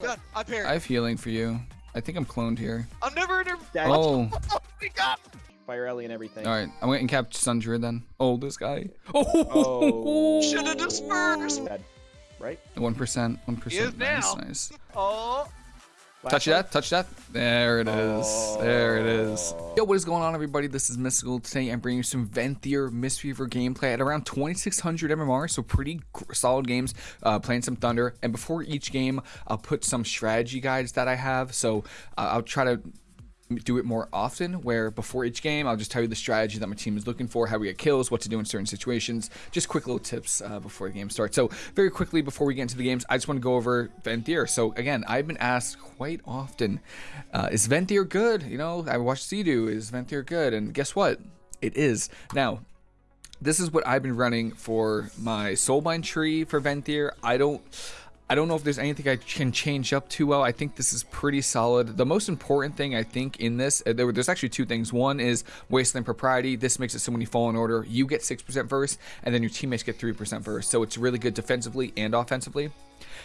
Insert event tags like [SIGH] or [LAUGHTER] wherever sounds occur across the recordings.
Gun. I parry. I have healing for you. I think I'm cloned here. I'm never in a. Dad, Oh, [LAUGHS] oh We got. Fire Ellie and everything. all right. I'm going to cap Sun Druid then. Oh, this guy. [LAUGHS] Oh, Oh. Shoulda dispersed. Bad. Right? One percent. One He is. Nice, now. nice. Oh. Touch that. Touch that. There it is. There it is. Oh. Yo, what is going on, everybody? This is Mystical. Today, I'm bringing you some Venthyr Mistweaver gameplay at around 2600 MMR, so pretty solid games. Uh, playing some Thunder, and before each game, I'll put some strategy guides that I have. So uh, I'll try to do it more often where before each game I'll just tell you the strategy that my team is looking for, how we get kills, what to do in certain situations, just quick little tips uh, before the game starts. So very quickly before we get into the games, I just want to go over Venthyr. So again, I've been asked quite often, uh, is Venthyr good? You know, I watched Cdew, is Venthyr good? And guess what? It is. Now, this is what I've been running for my Soulbind tree for Venthyr. I don't I don't know if there's anything I can change up too well. I think this is pretty solid. The most important thing I think in this, uh, there, there's actually two things. One is Wasteland Propriety. This makes it so when you fallen order, you get 6% verse, and then your teammates get 3% verse. So it's really good defensively and offensively.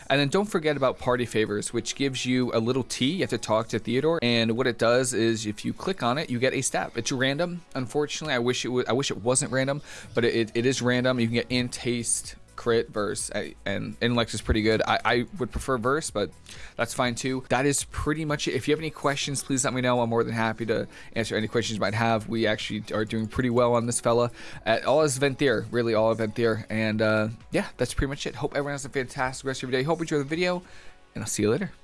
And then don't forget about party favors, which gives you a little T. You have to talk to Theotar, and what it does is if you click on it, you get a stat. It's random. Unfortunately, I wish it was. I wish it wasn't random, but it, it is random. You can get in taste, crit, verse, and intellect is pretty good. I, I would prefer verse, but that's fine too. That is pretty much it. If you have any questions, please let me know. I'm more than happy to answer any questions you might have. We actually are doing pretty well on this fella. At all is Venthyr, really all of Venthyr. And uh, yeah, that's pretty much it. Hope everyone has a fantastic rest of your day. Hope you enjoy the video, and I'll see you later.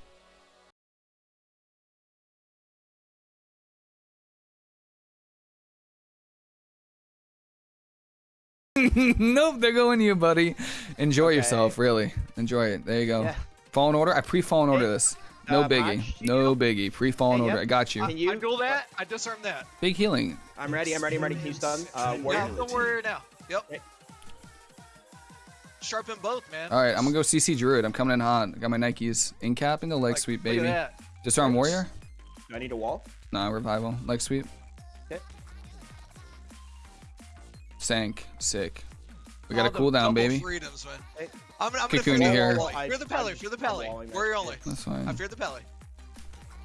[LAUGHS] nope, they're going to you, buddy. Enjoy Okay. yourself, really. Enjoy it. There you go. Yeah. Fallen order. I pre-fallen order Hey, this. No uh, biggie. No biggie. Pre-fallen Hey, order. yep. I got you. Can you? I duel that. I disarm that. Big healing. I'm ready. I'm ready. I'm ready. Can you stun? Uh, warrior. Yeah, don't worry now. Yep. Okay. Sharpen both, man. All right, I'm gonna go CC Druid. I'm coming in hot. I got my Nikes. In cap into leg Like, sweep, baby. Disarm warrior. Do I need a wall? Nah, revival. Leg sweep. Sank. Sick. We got a the cooldown, baby. Freedoms, man. Hey. I'm, I'm Cocoon gonna you fear here. the I- Pele. Fear the Pele. I'm- Fear the I'm Pele. walling. Warrior only. That's fine. I fine. fear the Pele.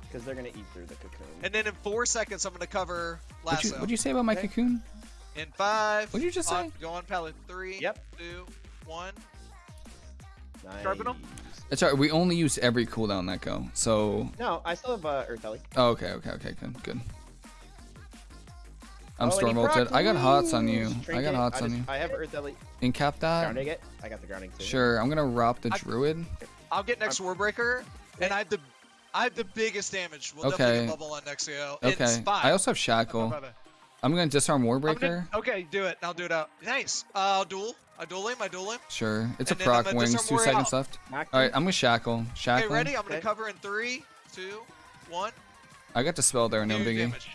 Because they're gonna eat through the cocoon. And then in four seconds, I'm gonna cover What'd you, what'd you say about my Okay. cocoon? In five. What'd you just on- say? Go on Pele. Three. Yep. Two. One. Nice. Sharpen 'em? It's alright. We only use every cooldown that go. So. No, I still have uh, Earth Ellie. Oh, okay, okay, okay, good, good. I'm Oh, storm ulted. I got hots on Woo! you. I got hots I on you. I have Earth Ellie. In cap that. Grounding it. I got the grounding too. Sure. I'm gonna rob the I- druid. I'll get next Warbreaker, and I have the, I have the biggest damage. We'll definitely Okay. get bubble on next AO. Okay. five. I also have shackle. bye, bye. I'm gonna disarm warbreaker. gonna- okay, do it. I'll do it out. Nice. Uh, I'll duel. I duel him. I duel him. Sure. It's And a proc wings. Two seconds out. left. All right. I'm gonna shackle. Okay, ready? I'm gonna Okay. cover in three, two, one. I got the spell there. No biggie. damage.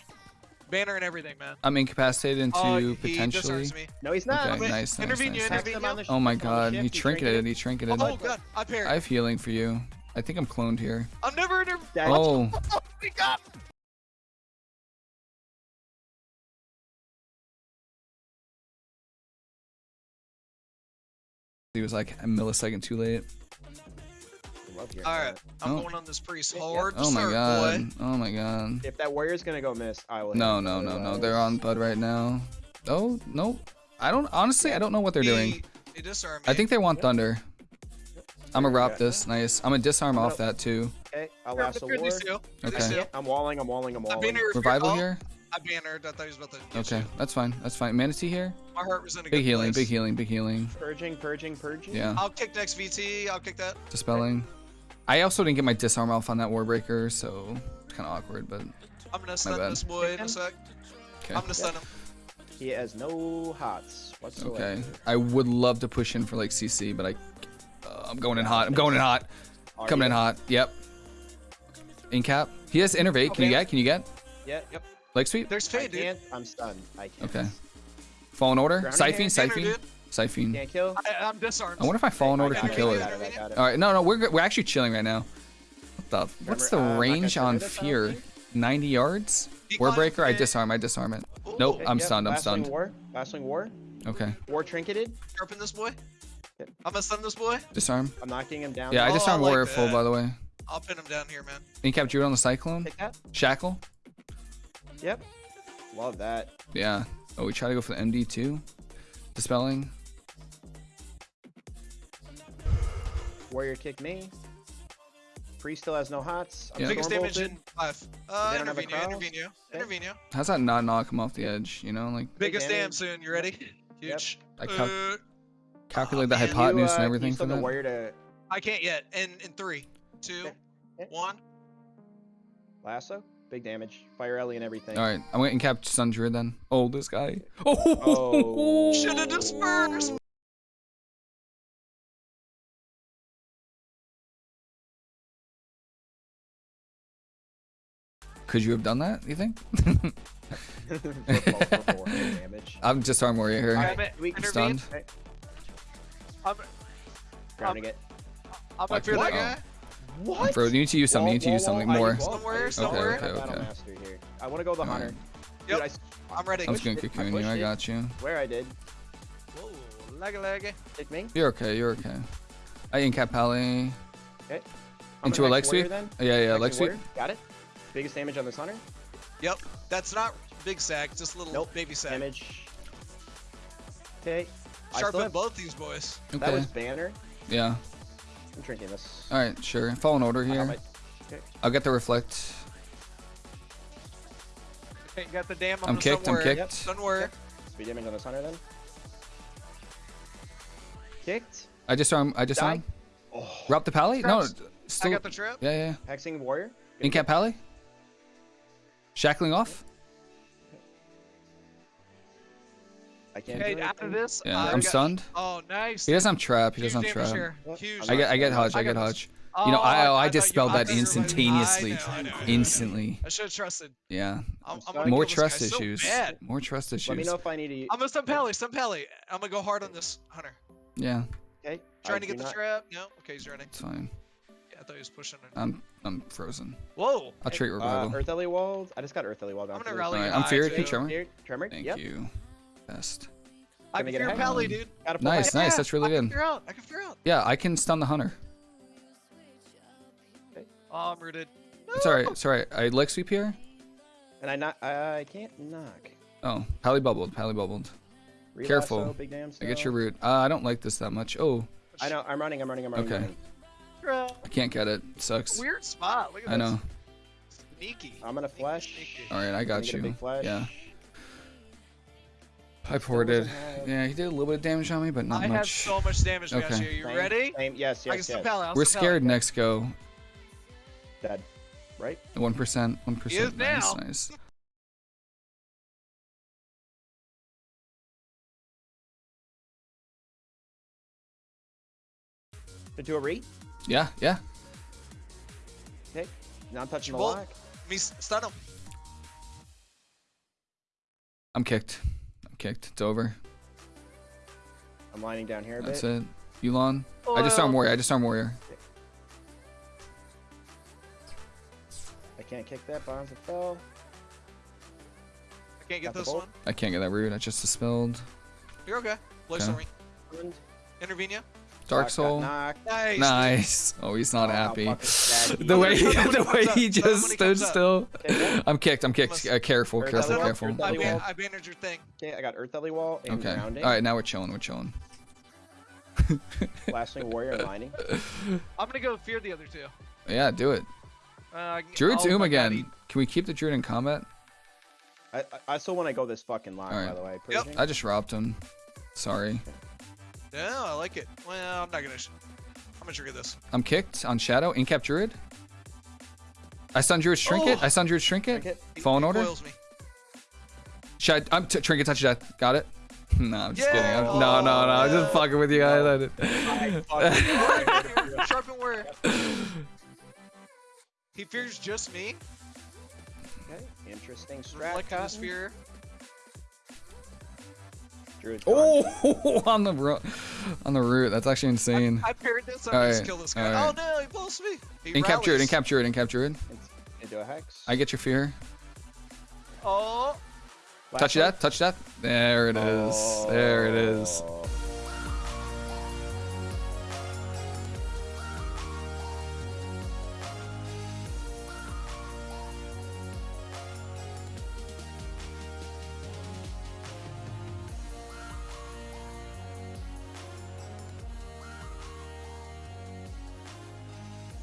Banner and everything, man. I'm incapacitated into oh, he potentially. No, he's not. Okay, nice, nice, intervene nice, you, nice. intervene you. Oh my god, he trinketed. He trinketed. Oh, god. I parry. I have healing for you. I think I'm cloned here. I'm never inter- Oh, Oh, my god. he was like a millisecond too late. I love hearing All right, that. I'm Oh. going on this priest Yeah, hard. Oh my god. boy. Oh my god. If that warrior's gonna go miss, I will. No, hit no, no, no. They're on bud right now. Oh no. I don't honestly. I don't know what they're doing. He, he disarmed I think they want Yep. thunder. I'm gonna rob this. Nice. I'm gonna disarm I'm off gonna- that too. Okay, I'll Fear- lasso fear these ward. two. Fear these Okay. two. I'm walling. I'm walling. I'm walling. banner. Revival oh, here. I bannered. I thought he was about to. get Okay, you. that's fine. That's fine. Mana Tea here. My heart was in a good Big healing. place. Big healing. Big healing. Purging, purging, purging. Yeah. I'll kick next VT. I'll kick that. Dispelling. I also didn't get my disarm off on that warbreaker, so it's kind of awkward. But I'm gonna stun this boy in a sec. okay. I'm gonna stun him. He has no hots whatsoever. Okay. I would love to push in for like CC, but I. Uh, I'm going in hot. I'm going in hot. Are Coming in hot. Yep. In cap. He has innervate. Can you get? Can you get? Yeah. Yep. Leg sweep. There's I Fade, dude. can't. I'm stunned. I can't. Okay. Fallen order. Siphon. Siphene. Hand, Banner, Siphene. Can't kill. I, I'm disarmed. I wonder if my fallen I order can kill it. it, I got it. All right. No, no. We're we're actually chilling right now. What the? What's the uh, range on trigger this, I fear? don't 90 yards. Decline Warbreaker. I disarm. I disarm it. Ooh. Nope. Okay, I'm yep, stunned. I'm last swing stunned. War. Last war. Okay. War trinketed. Sharpen this boy. I'm gonna stun this boy. Disarm. I'm knocking him down. Yeah, I Oh, disarm I like warrior full by the way. I'll pin him down here, man. Incap Druid on the Cyclone. Shackle. Yep. Love that. Yeah. Oh, we try to go for the MD too. Dispelling. Warrior kick me. Priest still has no hots. I'm Yeah. Biggest damage in five. Uh, They don't have a Intervenio. Intervenio, Okay. Intervenio. How's that not knock him off the edge? You know, like Biggest damage. dam soon. You ready? Huge. I cal- Uh, calculate the man, hypotenuse you, uh, and everything for the that. warrior to I can't yet. In in three, two, Okay. Okay. one. lasso. Big damage. Fire Ellie and everything. All right, I'm going to cap Sun then. Oh, this guy. Oh, [LAUGHS] Oh. Should have dispersed. Could you have done that? You think? [LAUGHS] For four- for four big damage. I'm just arm warrior here. Alright, Damn it, we- intervene. Stunned. Okay, I'm, grounding it. I'm Watch up here, what? that oh. guy. What? Bro, you need to use something. You need to use something more. Somewhere, somewhere. okay, Battle okay. I want to go the Alright. hunter. Yep. Dude, I s- I'm ready. I'm just going to pushed it. I cocoon you. pushed I got you. Where I did. Whoa, leggy leggy. Take me. You're okay. You're okay. I incap Pally. Okay. I'm Into a leg sweep? Then. Yeah, yeah, Hex leg sweep. Got it. Biggest damage on this hunter. Yep. That's not big sag, just little Nope. baby sag. Damage. Okay. I Sharpen have, both these boys. Okay. that was banner. Yeah. I'm drinking this. All right, sure. Fallen order here. my- okay. I'll get the reflect. Okay, got the dam on I'm the kicked. I'm somewhere. kicked. Somewhere. Speed damage on this hunter then. Kicked. I just arm. I just Die. arm. Oh. Drop the Pally? No, Traps. I got the trip. Yeah, yeah. Hexing warrior. Incap Pally? Shackling off? I can't Okay, do after this, Yeah, uh, I'm got- stunned. Oh, nice. He doesn't have trap. He doesn't have damage trap. here. I'm I get, I get I Hodge. I get got Hodge. Oh, You know, I, I, thought you- dispelled that I instantaneously. I know, I know, Instantly. I should have trusted. Yeah. I'm, I'm More trust guy so issues. bad. More trust issues. Let me issues. know if I need to. I'm gonna stun Pally, stun Pally. I'm gonna go hard on this hunter. Yeah, Okay. Trying I to get the not- trap. No, okay, he's running. it's fine. Yeah, I thought he was pushing. It. I'm I'm frozen. Whoa. I'll treat Uh, revival. Earth Ellie walled. I just got Earth Ellie walled. I'm down gonna too. rally Alright, you I'm high, feared. too. Keep tremor. Tremor. Thank yep. you. Best. I can get a fear. Pally, dude. Got a full Nice, nice. Yeah, That's really I can good. fear out. I can fear out. Yeah, I can stun the hunter. Oh, I'm rooted. It's alright. It's alright. I leg sweep here. And I not. I can't knock. Oh, Pally bubbled. Pally bubbled. Relasso, Careful. Big damn I get your root. Uh, I don't like this that much. Oh, I know. I'm running. I'm running. I'm running. Okay. I'm running. I can't get it. Sucks. Weird spot. Look at I this. know. Sneaky. I'm gonna flash. Sneaky. All right, I got you. flash. Yeah, I Still ported. Yeah, he did a little bit of damage on me, but not I have much. so much damage, Okay. Matthew. You Same- ready? Same. Yes. I can Yes. Yes. We're stun Pally. scared next go. Dead. Right. One percent. One is. Nice, now. nice. Into a re. Yeah, yeah. Okay. Now I'm touching the Bolt. lock. Me s- stun him. I'm kicked. I'm kicked. It's over. I'm lining down here a That's bit. it. Yu'lon. I just arm Well, oh. warrior. I just arm warrior. I can't kick that. Bonds it fell. I can't get Got this one. I can't get that root. I just dispelled. You're okay. Blood Okay. storming. And Intervenia. Dark lock got soul. Nice. Nice. Oh, he's not Oh, happy. fucking sad he The way he, the way he just stood up. still. Okay. I'm kicked. I'm kicked. Uh, careful, Earth careful, Ellie careful. Earth I, Ellie wall. I bannered your thing. Okay, I got Earth Ellie wall and Okay. grounding. All right, now we're chilling. We're chilling. Blasting warrior [LAUGHS] and lining. I'm gonna go fear the other two. Yeah, do it. Uh, I Druid's Oom again. he- Can we keep the Druid in combat? I, I, I still want to go this fucking line, Alright. by the way. Yep. I just robbed him. Sorry. Yeah, I like it. Well, I'm not gonna. I'm gonna trigger this. I'm kicked on Shadow. Incap Druid. I stun Druid Trinket. Oh. I stun Druid Trinket. Trinket. He- Fallen he order. coils me. Should I, I'm t- Trinket touch death. Got it. [LAUGHS] no, I'm just kidding. I'm, Yeah. no, no, no. I'm just fucking with you guys. I did- I fucking- [LAUGHS] Sharpen where? He fears just me. okay, interesting strat. Reflect his Cotton. fear. Druid's. Oh, [LAUGHS] on the ro- on the root. That's actually insane. I parried this. I'm gonna just Alright, kill this guy. alright. Oh no, he pulls me. He Incap Druid. rallies. Incap Druid. Incap Druid. Into a hex. I get your fear. Oh, Touch Lasso. that. Touch that. There it is. There it is. Oh.